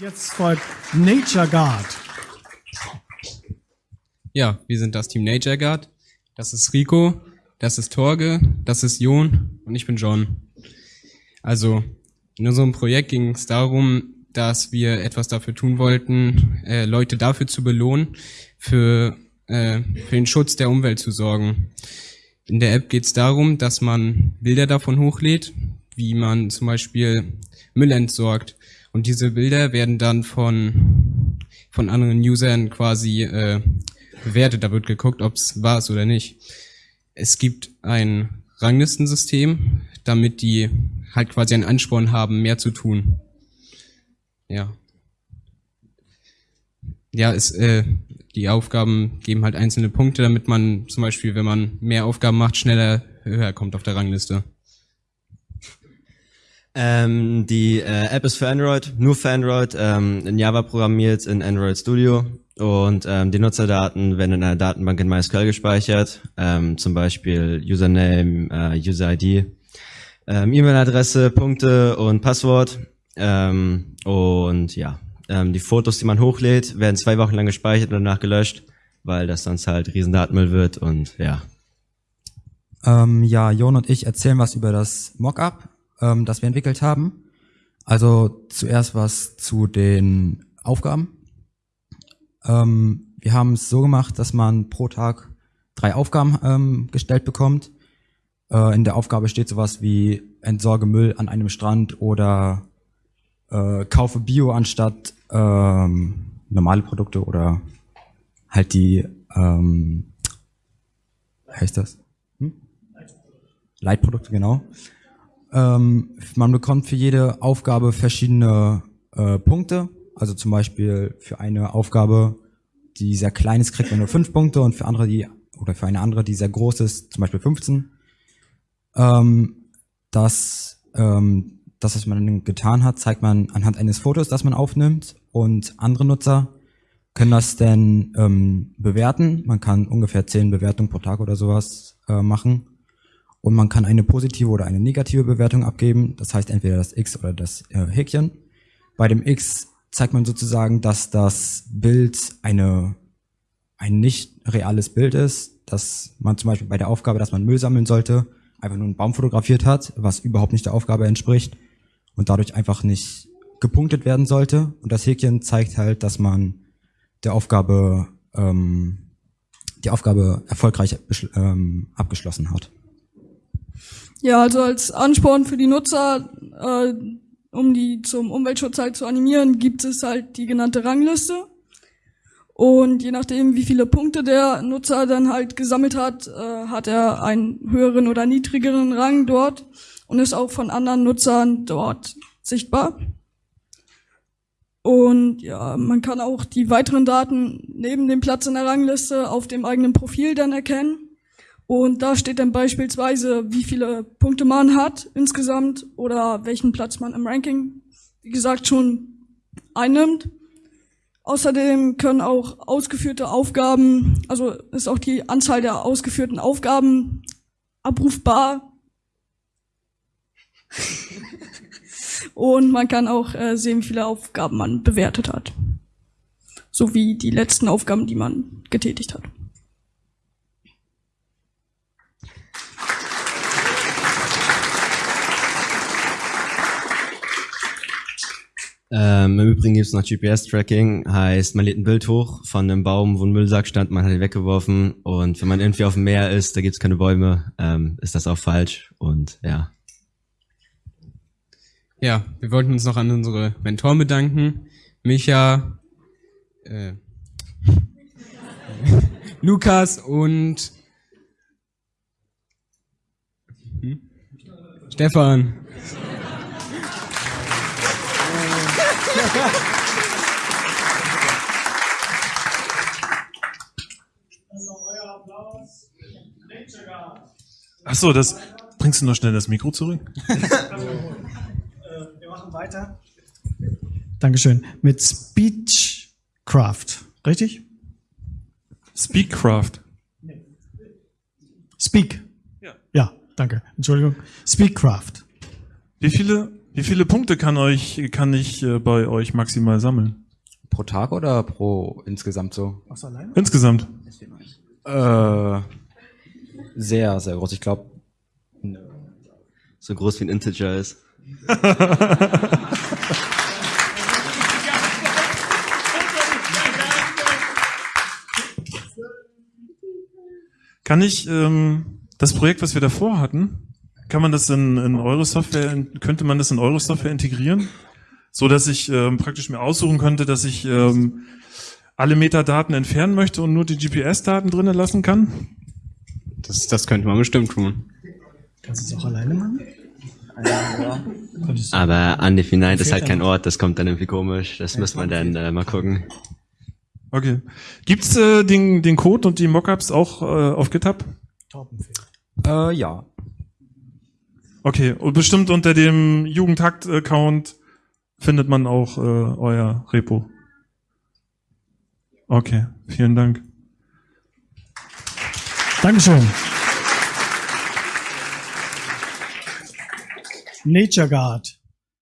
Jetzt folgt Nature Guard. Ja, wir sind das Team Nature Guard. Das ist Rico, das ist Torge, das ist Jon und ich bin John. Also in unserem Projekt ging es darum, dass wir etwas dafür tun wollten, äh, Leute dafür zu belohnen, für, äh, für den Schutz der Umwelt zu sorgen. In der App geht es darum, dass man Bilder davon hochlädt, wie man zum Beispiel Müll entsorgt. Und diese Bilder werden dann von, von anderen Usern quasi äh, bewertet. Da wird geguckt, ob es ist oder nicht. Es gibt ein Ranglistensystem, damit die halt quasi einen Ansporn haben, mehr zu tun. Ja. Ja, es, äh, die Aufgaben geben halt einzelne Punkte, damit man zum Beispiel, wenn man mehr Aufgaben macht, schneller höher kommt auf der Rangliste. Ähm, die äh, App ist für Android, nur für Android, ähm, in Java programmiert, in Android Studio. Und ähm, die Nutzerdaten werden in einer Datenbank in MySQL gespeichert, ähm, zum Beispiel Username, äh, User-ID, ähm, E-Mail-Adresse, Punkte und Passwort. Ähm, und ja, ähm, die Fotos, die man hochlädt, werden zwei Wochen lang gespeichert und danach gelöscht, weil das sonst halt Riesendatenmüll wird und ja. Ähm, ja, Jon und ich erzählen was über das Mockup ähm, das wir entwickelt haben. Also zuerst was zu den Aufgaben. Ähm, wir haben es so gemacht, dass man pro Tag drei Aufgaben ähm, gestellt bekommt. Äh, in der Aufgabe steht sowas wie entsorge Müll an einem Strand oder äh, kaufe Bio anstatt ähm, normale Produkte oder halt die, ähm, heißt das? Hm? Leitprodukte, genau. Ähm, man bekommt für jede Aufgabe verschiedene äh, Punkte. Also zum Beispiel für eine Aufgabe, die sehr klein ist, kriegt man nur fünf Punkte und für andere, die oder für eine andere, die sehr groß ist, zum Beispiel 15. Ähm, das, ähm, das, was man getan hat, zeigt man anhand eines Fotos, das man aufnimmt und andere Nutzer können das dann ähm, bewerten. Man kann ungefähr zehn Bewertungen pro Tag oder sowas äh, machen und man kann eine positive oder eine negative Bewertung abgeben. Das heißt entweder das X oder das äh, Häkchen. Bei dem X zeigt man sozusagen, dass das Bild eine, ein nicht reales Bild ist, dass man zum Beispiel bei der Aufgabe, dass man Müll sammeln sollte, einfach nur einen Baum fotografiert hat, was überhaupt nicht der Aufgabe entspricht und dadurch einfach nicht gepunktet werden sollte. Und das Häkchen zeigt halt, dass man der Aufgabe, ähm, die Aufgabe erfolgreich ähm, abgeschlossen hat. Ja, also als Ansporn für die Nutzer, äh, um die zum Umweltschutz halt zu animieren, gibt es halt die genannte Rangliste. Und je nachdem, wie viele Punkte der Nutzer dann halt gesammelt hat, äh, hat er einen höheren oder niedrigeren Rang dort und ist auch von anderen Nutzern dort sichtbar. Und ja, man kann auch die weiteren Daten neben dem Platz in der Rangliste auf dem eigenen Profil dann erkennen. Und da steht dann beispielsweise, wie viele Punkte man hat insgesamt oder welchen Platz man im Ranking, wie gesagt, schon einnimmt. Außerdem können auch ausgeführte Aufgaben, also ist auch die Anzahl der ausgeführten Aufgaben abrufbar. Und man kann auch äh, sehen, wie viele Aufgaben man bewertet hat. Sowie die letzten Aufgaben, die man getätigt hat. Ähm, Im Übrigen gibt es noch GPS-Tracking, heißt, man lädt ein Bild hoch von einem Baum, wo ein Müllsack stand, man hat ihn weggeworfen und wenn man irgendwie auf dem Meer ist, da gibt es keine Bäume, ähm, ist das auch falsch und ja. Ja, wir wollten uns noch an unsere Mentoren bedanken. Micha, äh, Lukas und hm? Stefan. Ach so, das bringst du noch schnell das Mikro zurück? wir machen weiter. Dankeschön. Mit Speechcraft, richtig? Speakcraft. Speak. Ja. Ja, danke. Entschuldigung. Speakcraft. Wie viele Wie viele Punkte kann euch kann ich äh, bei euch maximal sammeln? Pro Tag oder pro insgesamt so? Was alleine? Insgesamt. Äh, sehr, sehr groß. Ich glaube, So groß wie ein Integer ist. Kann ich ähm, das Projekt, was wir davor hatten, kann man das in, in eure Software, in- könnte man das in eure Software integrieren? So dass ich ähm, praktisch mir aussuchen könnte, dass ich ähm, alle Metadaten entfernen möchte und nur die GPS-Daten drinnen lassen kann? Das, das könnte man bestimmt tun. Kannst du es auch alleine machen? Du. Aber undefined ist halt kein Ort, das kommt dann irgendwie komisch. Das müsste man dann äh, mal gucken. Okay. Gibt's äh, den, den Code und die Mockups auch äh, auf GitHub? Äh, ja. Okay, und bestimmt unter dem Jugendhakt-Account findet man auch äh, euer Repo. Okay, vielen Dank. Dankeschön. Nature Guard.